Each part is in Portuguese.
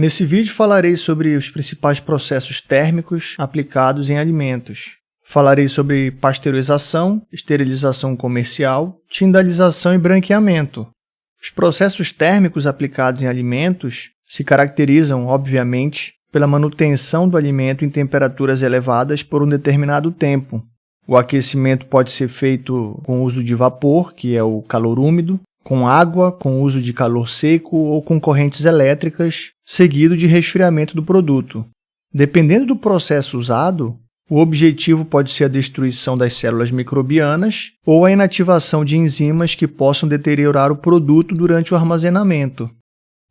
Nesse vídeo falarei sobre os principais processos térmicos aplicados em alimentos. Falarei sobre pasteurização, esterilização comercial, tindalização e branqueamento. Os processos térmicos aplicados em alimentos se caracterizam, obviamente, pela manutenção do alimento em temperaturas elevadas por um determinado tempo. O aquecimento pode ser feito com uso de vapor, que é o calor úmido, com água, com uso de calor seco ou com correntes elétricas, seguido de resfriamento do produto. Dependendo do processo usado, o objetivo pode ser a destruição das células microbianas ou a inativação de enzimas que possam deteriorar o produto durante o armazenamento.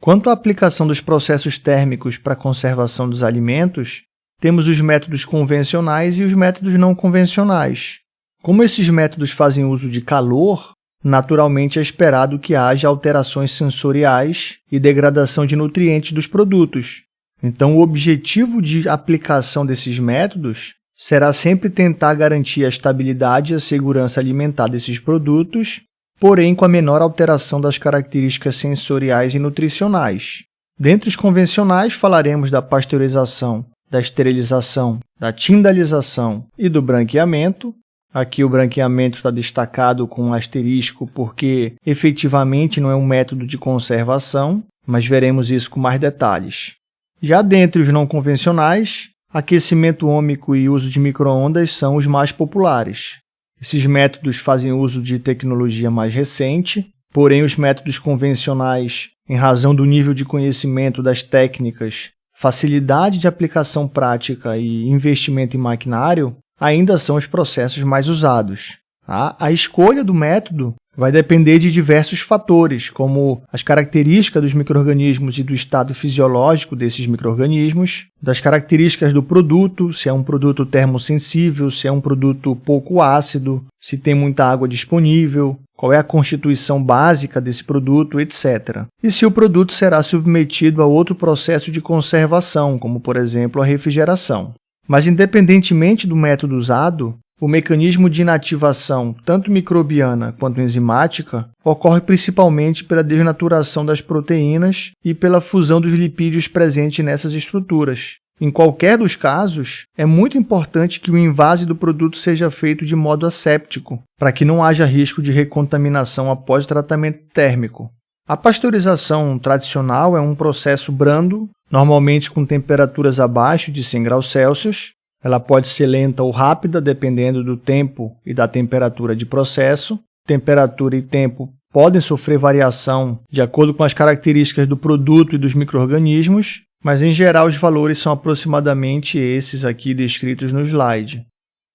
Quanto à aplicação dos processos térmicos para a conservação dos alimentos, temos os métodos convencionais e os métodos não convencionais. Como esses métodos fazem uso de calor, naturalmente é esperado que haja alterações sensoriais e degradação de nutrientes dos produtos. Então, o objetivo de aplicação desses métodos será sempre tentar garantir a estabilidade e a segurança alimentar desses produtos, porém com a menor alteração das características sensoriais e nutricionais. Dentre os convencionais, falaremos da pasteurização, da esterilização, da tindalização e do branqueamento, Aqui o branqueamento está destacado com um asterisco porque efetivamente não é um método de conservação, mas veremos isso com mais detalhes. Já dentre os não convencionais, aquecimento ômico e uso de microondas são os mais populares. Esses métodos fazem uso de tecnologia mais recente, porém os métodos convencionais, em razão do nível de conhecimento das técnicas, facilidade de aplicação prática e investimento em maquinário, ainda são os processos mais usados. A escolha do método vai depender de diversos fatores, como as características dos microrganismos e do estado fisiológico desses microrganismos, das características do produto, se é um produto termosensível, se é um produto pouco ácido, se tem muita água disponível, qual é a constituição básica desse produto, etc. E se o produto será submetido a outro processo de conservação, como por exemplo a refrigeração. Mas, independentemente do método usado, o mecanismo de inativação, tanto microbiana quanto enzimática, ocorre principalmente pela desnaturação das proteínas e pela fusão dos lipídios presentes nessas estruturas. Em qualquer dos casos, é muito importante que o invase do produto seja feito de modo asséptico, para que não haja risco de recontaminação após tratamento térmico. A pasteurização tradicional é um processo brando normalmente com temperaturas abaixo de 100 graus Celsius. Ela pode ser lenta ou rápida, dependendo do tempo e da temperatura de processo. Temperatura e tempo podem sofrer variação de acordo com as características do produto e dos microrganismos, mas em geral os valores são aproximadamente esses aqui descritos no slide.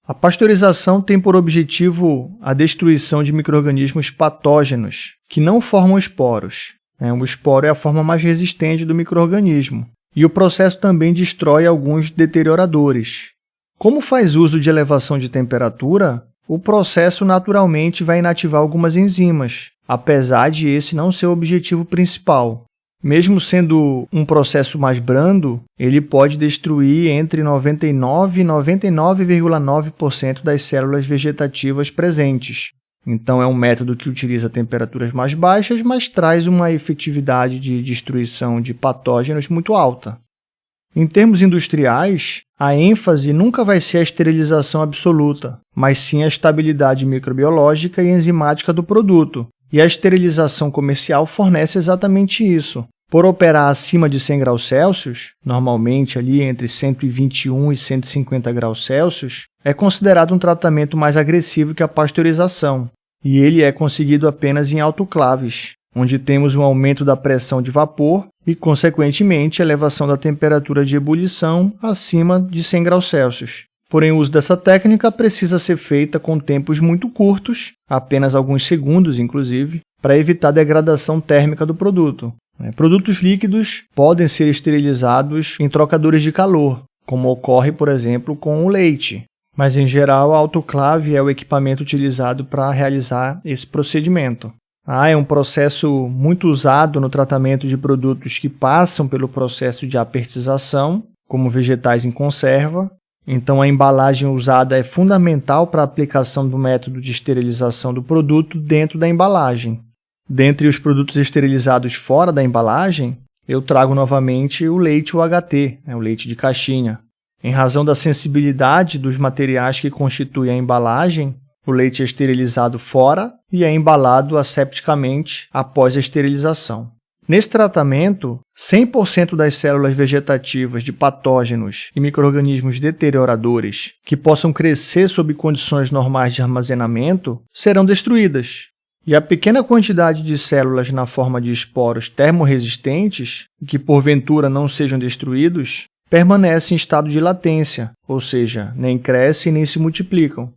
A pasteurização tem por objetivo a destruição de microrganismos patógenos, que não formam esporos, o esporo é a forma mais resistente do microorganismo. E o processo também destrói alguns deterioradores. Como faz uso de elevação de temperatura, o processo naturalmente vai inativar algumas enzimas, apesar de esse não ser o objetivo principal. Mesmo sendo um processo mais brando, ele pode destruir entre 99% e 99,9% das células vegetativas presentes, então, é um método que utiliza temperaturas mais baixas, mas traz uma efetividade de destruição de patógenos muito alta. Em termos industriais, a ênfase nunca vai ser a esterilização absoluta, mas sim a estabilidade microbiológica e enzimática do produto. E a esterilização comercial fornece exatamente isso. Por operar acima de 100 graus Celsius, normalmente ali entre 121 e 150 graus Celsius, é considerado um tratamento mais agressivo que a pasteurização, e ele é conseguido apenas em autoclaves, onde temos um aumento da pressão de vapor e, consequentemente, elevação da temperatura de ebulição acima de 100 graus Celsius. Porém, o uso dessa técnica precisa ser feita com tempos muito curtos, apenas alguns segundos, inclusive, para evitar degradação térmica do produto. É, produtos líquidos podem ser esterilizados em trocadores de calor, como ocorre, por exemplo, com o leite. Mas, em geral, a autoclave é o equipamento utilizado para realizar esse procedimento. Ah, é um processo muito usado no tratamento de produtos que passam pelo processo de apertização, como vegetais em conserva. Então, a embalagem usada é fundamental para a aplicação do método de esterilização do produto dentro da embalagem. Dentre os produtos esterilizados fora da embalagem, eu trago novamente o leite UHT, né, o leite de caixinha. Em razão da sensibilidade dos materiais que constituem a embalagem, o leite é esterilizado fora e é embalado asepticamente após a esterilização. Nesse tratamento, 100% das células vegetativas de patógenos e microrganismos deterioradores que possam crescer sob condições normais de armazenamento serão destruídas. E a pequena quantidade de células na forma de esporos termorresistentes, que porventura não sejam destruídos, permanece em estado de latência, ou seja, nem crescem nem se multiplicam.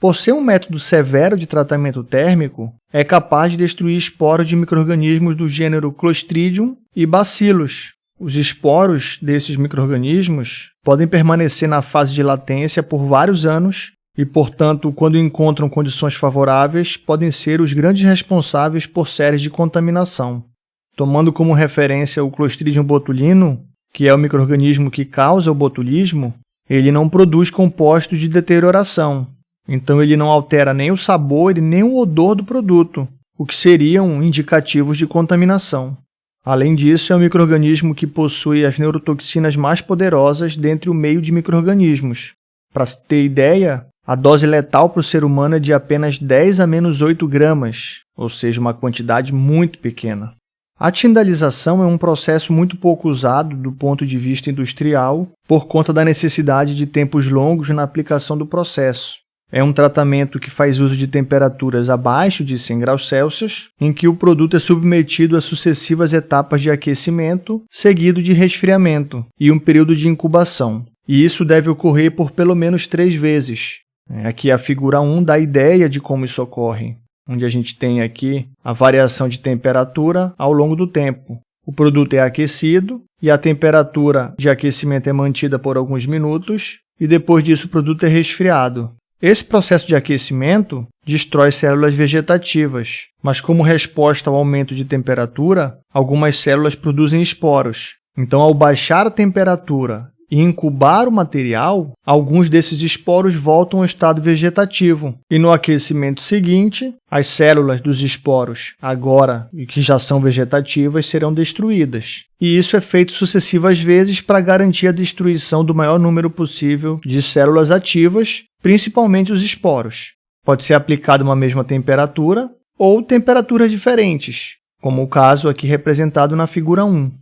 Por ser um método severo de tratamento térmico, é capaz de destruir esporos de microrganismos do gênero Clostridium e Bacillus. Os esporos desses microrganismos podem permanecer na fase de latência por vários anos e, portanto, quando encontram condições favoráveis, podem ser os grandes responsáveis por séries de contaminação. Tomando como referência o Clostridium botulino, que é o microrganismo que causa o botulismo, ele não produz compostos de deterioração, então ele não altera nem o sabor e nem o odor do produto, o que seriam indicativos de contaminação. Além disso, é um microorganismo que possui as neurotoxinas mais poderosas dentre o meio de microorganismos. Para ter ideia, a dose letal para o ser humano é de apenas 10 a menos 8 gramas, ou seja, uma quantidade muito pequena. A tindalização é um processo muito pouco usado do ponto de vista industrial por conta da necessidade de tempos longos na aplicação do processo. É um tratamento que faz uso de temperaturas abaixo de 100 graus Celsius, em que o produto é submetido a sucessivas etapas de aquecimento, seguido de resfriamento e um período de incubação. E isso deve ocorrer por pelo menos três vezes. É, aqui a figura 1 dá a ideia de como isso ocorre, onde a gente tem aqui a variação de temperatura ao longo do tempo. O produto é aquecido e a temperatura de aquecimento é mantida por alguns minutos, e depois disso o produto é resfriado. Esse processo de aquecimento destrói células vegetativas, mas como resposta ao aumento de temperatura, algumas células produzem esporos. Então, ao baixar a temperatura e incubar o material, alguns desses esporos voltam ao estado vegetativo. E no aquecimento seguinte, as células dos esporos, agora que já são vegetativas, serão destruídas. E isso é feito sucessivas vezes para garantir a destruição do maior número possível de células ativas, principalmente os esporos. Pode ser aplicado uma mesma temperatura ou temperaturas diferentes, como o caso aqui representado na figura 1.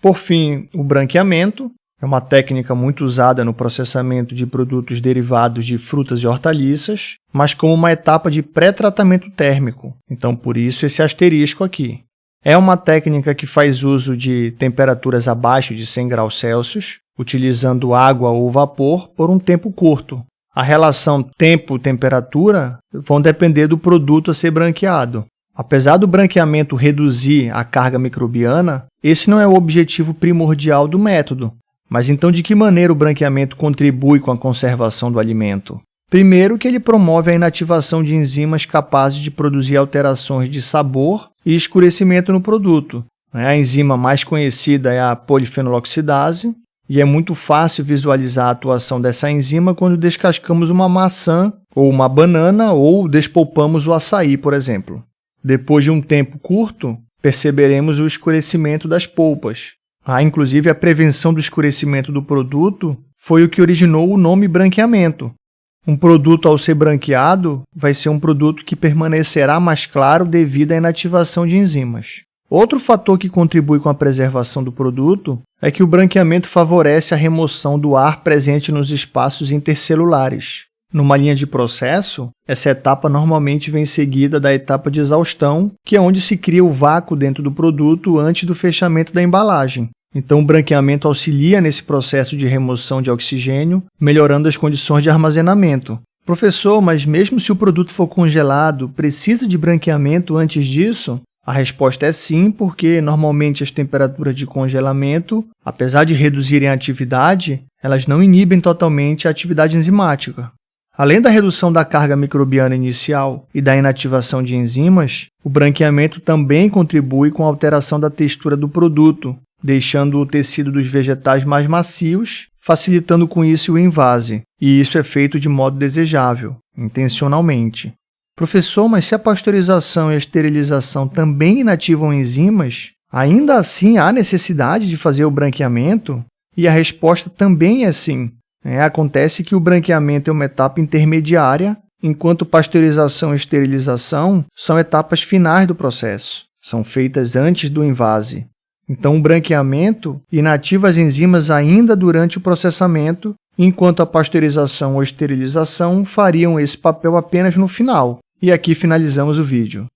Por fim, o branqueamento, é uma técnica muito usada no processamento de produtos derivados de frutas e hortaliças, mas como uma etapa de pré-tratamento térmico. Então, por isso esse asterisco aqui. É uma técnica que faz uso de temperaturas abaixo de 100 graus Celsius, utilizando água ou vapor por um tempo curto. A relação tempo-temperatura vão depender do produto a ser branqueado. Apesar do branqueamento reduzir a carga microbiana, esse não é o objetivo primordial do método, mas então, de que maneira o branqueamento contribui com a conservação do alimento? Primeiro, que ele promove a inativação de enzimas capazes de produzir alterações de sabor e escurecimento no produto. A enzima mais conhecida é a polifenoloxidase, e é muito fácil visualizar a atuação dessa enzima quando descascamos uma maçã ou uma banana ou despolpamos o açaí, por exemplo. Depois de um tempo curto, perceberemos o escurecimento das polpas, Há inclusive a prevenção do escurecimento do produto foi o que originou o nome branqueamento. Um produto, ao ser branqueado, vai ser um produto que permanecerá mais claro devido à inativação de enzimas. Outro fator que contribui com a preservação do produto é que o branqueamento favorece a remoção do ar presente nos espaços intercelulares. Numa linha de processo, essa etapa normalmente vem seguida da etapa de exaustão, que é onde se cria o vácuo dentro do produto antes do fechamento da embalagem. Então, o branqueamento auxilia nesse processo de remoção de oxigênio, melhorando as condições de armazenamento. Professor, mas mesmo se o produto for congelado, precisa de branqueamento antes disso? A resposta é sim, porque normalmente as temperaturas de congelamento, apesar de reduzirem a atividade, elas não inibem totalmente a atividade enzimática. Além da redução da carga microbiana inicial e da inativação de enzimas, o branqueamento também contribui com a alteração da textura do produto, deixando o tecido dos vegetais mais macios, facilitando com isso o invase, e isso é feito de modo desejável, intencionalmente. Professor, mas se a pasteurização e a esterilização também inativam enzimas, Ainda assim, há necessidade de fazer o branqueamento? E a resposta também é sim. É, acontece que o branqueamento é uma etapa intermediária, enquanto pasteurização e esterilização são etapas finais do processo, são feitas antes do invase. Então, o branqueamento inativa as enzimas ainda durante o processamento, enquanto a pasteurização ou esterilização fariam esse papel apenas no final. E aqui finalizamos o vídeo.